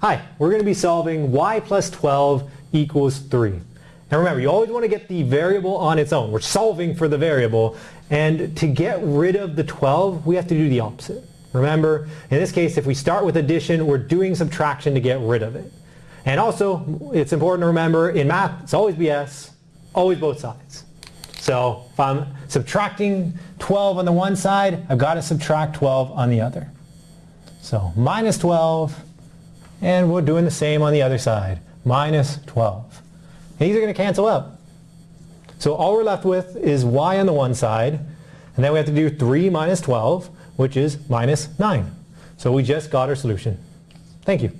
Hi, we're going to be solving y plus 12 equals 3. Now remember, you always want to get the variable on its own. We're solving for the variable. And to get rid of the 12, we have to do the opposite. Remember, in this case, if we start with addition, we're doing subtraction to get rid of it. And also, it's important to remember, in math, it's always BS, always both sides. So if I'm subtracting 12 on the one side, I've got to subtract 12 on the other. So minus 12 and we're doing the same on the other side. Minus 12. these are going to cancel out. So all we're left with is y on the one side, and then we have to do 3 minus 12, which is minus 9. So we just got our solution. Thank you.